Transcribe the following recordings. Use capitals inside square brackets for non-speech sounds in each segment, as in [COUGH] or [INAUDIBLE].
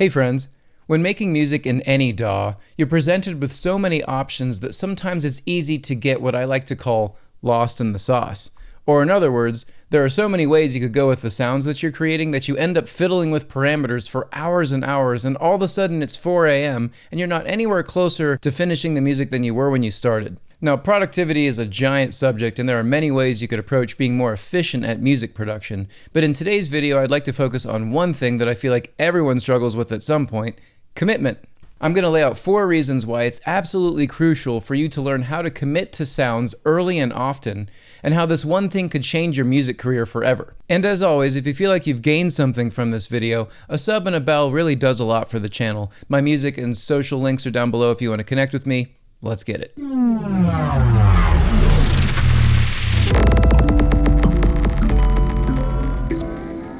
Hey friends, when making music in any DAW, you're presented with so many options that sometimes it's easy to get what I like to call lost in the sauce. Or in other words, there are so many ways you could go with the sounds that you're creating that you end up fiddling with parameters for hours and hours and all of a sudden it's 4 a.m. and you're not anywhere closer to finishing the music than you were when you started. Now, productivity is a giant subject and there are many ways you could approach being more efficient at music production, but in today's video I'd like to focus on one thing that I feel like everyone struggles with at some point, commitment. I'm going to lay out four reasons why it's absolutely crucial for you to learn how to commit to sounds early and often, and how this one thing could change your music career forever. And as always, if you feel like you've gained something from this video, a sub and a bell really does a lot for the channel. My music and social links are down below if you want to connect with me. Let's get it.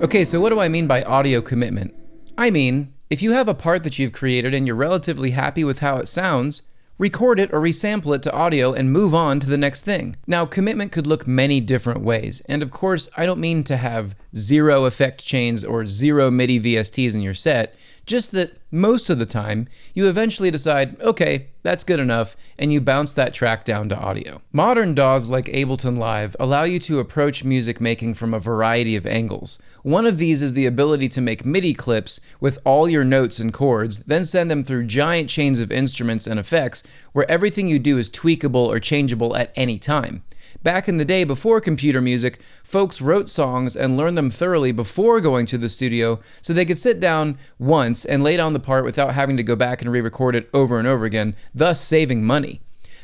Okay, so what do I mean by audio commitment? I mean, if you have a part that you've created and you're relatively happy with how it sounds, record it or resample it to audio and move on to the next thing. Now, commitment could look many different ways, and of course, I don't mean to have zero effect chains or zero MIDI VSTs in your set, just that most of the time, you eventually decide, okay, that's good enough, and you bounce that track down to audio. Modern DAWs like Ableton Live allow you to approach music making from a variety of angles. One of these is the ability to make MIDI clips with all your notes and chords, then send them through giant chains of instruments and effects where everything you do is tweakable or changeable at any time. Back in the day before computer music, folks wrote songs and learned them thoroughly before going to the studio so they could sit down once and lay down the part without having to go back and re-record it over and over again, thus saving money.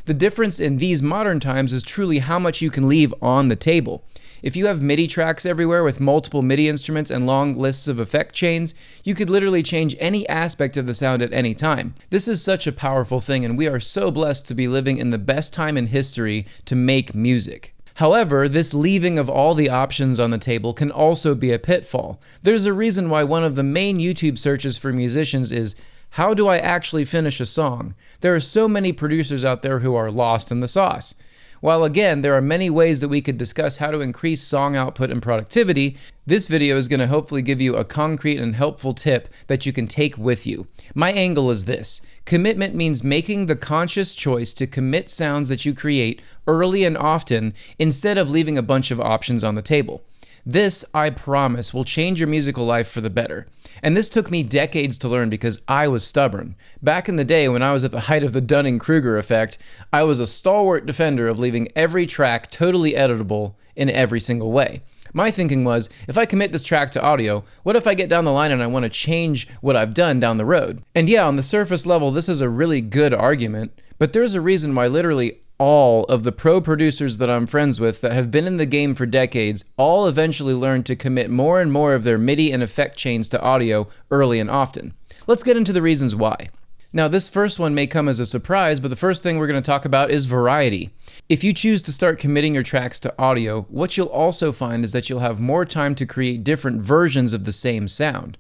The difference in these modern times is truly how much you can leave on the table. If you have MIDI tracks everywhere with multiple MIDI instruments and long lists of effect chains, you could literally change any aspect of the sound at any time. This is such a powerful thing and we are so blessed to be living in the best time in history to make music. However, this leaving of all the options on the table can also be a pitfall. There's a reason why one of the main YouTube searches for musicians is how do I actually finish a song? There are so many producers out there who are lost in the sauce. While again, there are many ways that we could discuss how to increase song output and productivity, this video is going to hopefully give you a concrete and helpful tip that you can take with you. My angle is this. Commitment means making the conscious choice to commit sounds that you create early and often instead of leaving a bunch of options on the table. This, I promise, will change your musical life for the better. And this took me decades to learn because I was stubborn. Back in the day when I was at the height of the Dunning-Kruger effect, I was a stalwart defender of leaving every track totally editable in every single way. My thinking was, if I commit this track to audio, what if I get down the line and I want to change what I've done down the road? And yeah, on the surface level, this is a really good argument, but there's a reason why literally all of the pro producers that I'm friends with that have been in the game for decades all eventually learned to commit more and more of their MIDI and effect chains to audio early and often. Let's get into the reasons why. Now, this first one may come as a surprise, but the first thing we're going to talk about is variety. If you choose to start committing your tracks to audio, what you'll also find is that you'll have more time to create different versions of the same sound.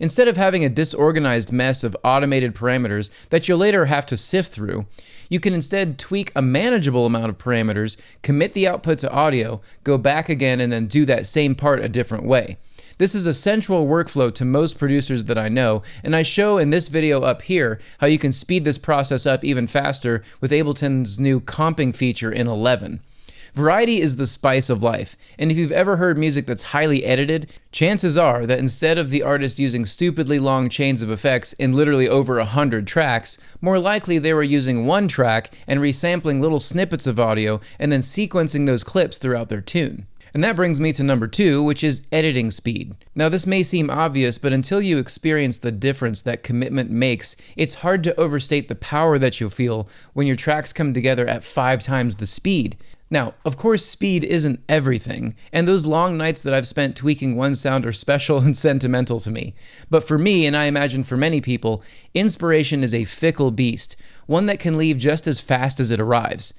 Instead of having a disorganized mess of automated parameters that you'll later have to sift through, you can instead tweak a manageable amount of parameters, commit the output to audio, go back again, and then do that same part a different way. This is a central workflow to most producers that I know, and I show in this video up here how you can speed this process up even faster with Ableton's new comping feature in 11. Variety is the spice of life, and if you've ever heard music that's highly edited, chances are that instead of the artist using stupidly long chains of effects in literally over a hundred tracks, more likely they were using one track and resampling little snippets of audio and then sequencing those clips throughout their tune. And that brings me to number two, which is editing speed. Now, this may seem obvious, but until you experience the difference that commitment makes, it's hard to overstate the power that you'll feel when your tracks come together at five times the speed. Now, of course, speed isn't everything, and those long nights that I've spent tweaking one sound are special [LAUGHS] and sentimental to me. But for me, and I imagine for many people, inspiration is a fickle beast, one that can leave just as fast as it arrives.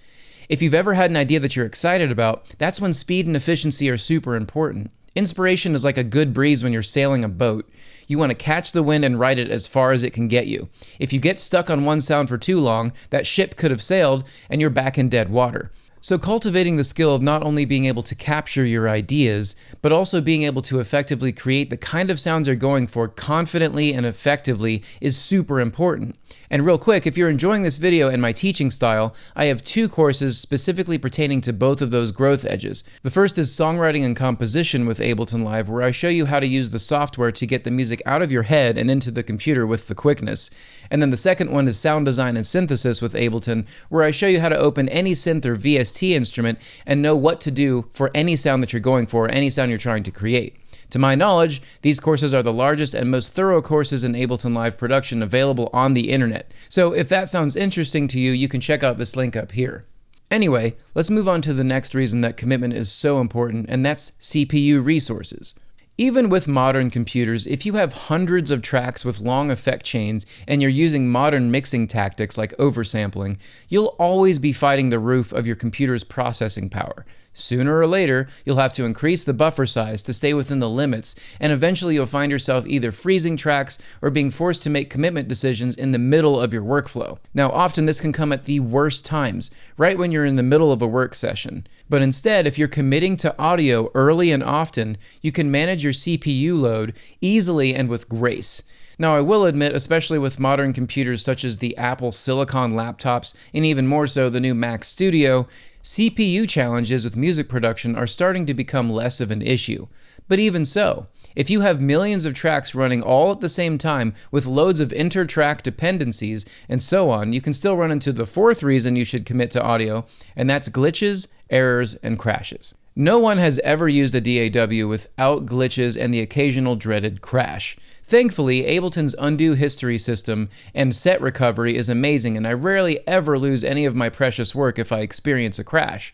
If you've ever had an idea that you're excited about, that's when speed and efficiency are super important. Inspiration is like a good breeze when you're sailing a boat. You want to catch the wind and ride it as far as it can get you. If you get stuck on one sound for too long, that ship could have sailed and you're back in dead water. So, cultivating the skill of not only being able to capture your ideas, but also being able to effectively create the kind of sounds you're going for confidently and effectively is super important. And real quick, if you're enjoying this video and my teaching style, I have two courses specifically pertaining to both of those growth edges. The first is Songwriting and Composition with Ableton Live, where I show you how to use the software to get the music out of your head and into the computer with the quickness. And then the second one is Sound Design and Synthesis with Ableton, where I show you how to open any synth or VST instrument and know what to do for any sound that you're going for, any sound you're trying to create. To my knowledge, these courses are the largest and most thorough courses in Ableton Live production available on the internet. So if that sounds interesting to you, you can check out this link up here. Anyway, let's move on to the next reason that commitment is so important, and that's CPU resources. Even with modern computers, if you have hundreds of tracks with long effect chains and you're using modern mixing tactics like oversampling, you'll always be fighting the roof of your computer's processing power. Sooner or later, you'll have to increase the buffer size to stay within the limits, and eventually you'll find yourself either freezing tracks or being forced to make commitment decisions in the middle of your workflow. Now, often this can come at the worst times, right when you're in the middle of a work session. But instead, if you're committing to audio early and often, you can manage your CPU load easily and with grace. Now, I will admit, especially with modern computers such as the Apple Silicon laptops and even more so the new Mac Studio, CPU challenges with music production are starting to become less of an issue. But even so, if you have millions of tracks running all at the same time with loads of inter-track dependencies and so on, you can still run into the fourth reason you should commit to audio, and that's glitches, errors, and crashes. No one has ever used a DAW without glitches and the occasional dreaded crash. Thankfully, Ableton's undo history system and set recovery is amazing, and I rarely ever lose any of my precious work if I experience a crash.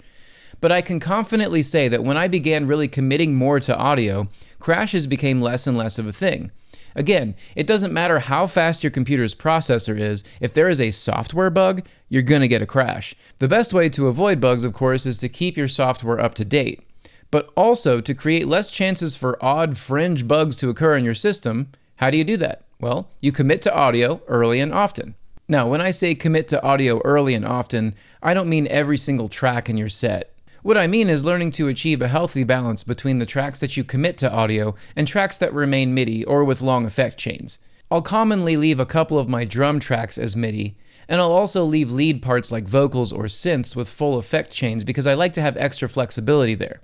But I can confidently say that when I began really committing more to audio, crashes became less and less of a thing. Again, it doesn't matter how fast your computer's processor is, if there is a software bug, you're going to get a crash. The best way to avoid bugs, of course, is to keep your software up to date. But also, to create less chances for odd fringe bugs to occur in your system, how do you do that? Well, you commit to audio early and often. Now, when I say commit to audio early and often, I don't mean every single track in your set. What I mean is learning to achieve a healthy balance between the tracks that you commit to audio and tracks that remain MIDI or with long effect chains. I'll commonly leave a couple of my drum tracks as MIDI, and I'll also leave lead parts like vocals or synths with full effect chains because I like to have extra flexibility there.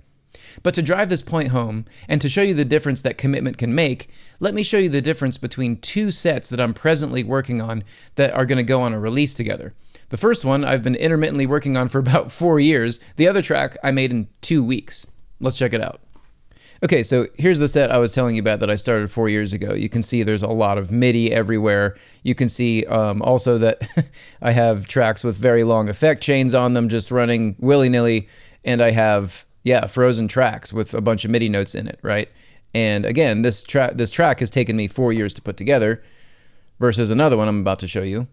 But to drive this point home, and to show you the difference that commitment can make, let me show you the difference between two sets that I'm presently working on that are going to go on a release together. The first one I've been intermittently working on for [LAUGHS] about four years. The other track I made in two weeks. Let's check it out. Okay, so here's the set I was telling you about that I started four years ago. You can see there's a lot of MIDI everywhere. You can see um, also that [LAUGHS] I have tracks with very long effect chains on them just running willy-nilly, and I have yeah, frozen tracks with a bunch of MIDI notes in it, right? And again, this track this track has taken me four years to put together, versus another one I'm about to show you.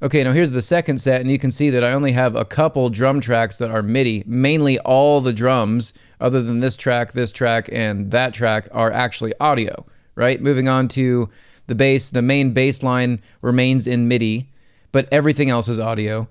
Okay, now here's the second set, and you can see that I only have a couple drum tracks that are MIDI. Mainly all the drums, other than this track, this track, and that track, are actually audio, right? Moving on to the bass, the main bass line remains in MIDI, but everything else is audio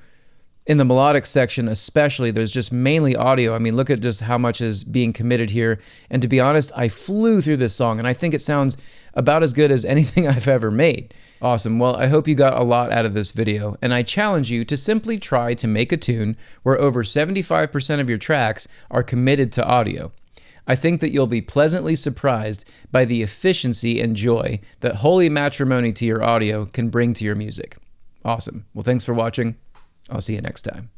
in the melodic section especially there's just mainly audio i mean look at just how much is being committed here and to be honest i flew through this song and i think it sounds about as good as [LAUGHS] anything i've ever made awesome well i hope you got a lot out of this video and i challenge you to simply try to make a tune where over 75% of your tracks are committed to audio I think that you'll be pleasantly surprised by the efficiency and joy that holy matrimony to your audio can bring to your music. Awesome. Well, thanks for watching. I'll see you next time.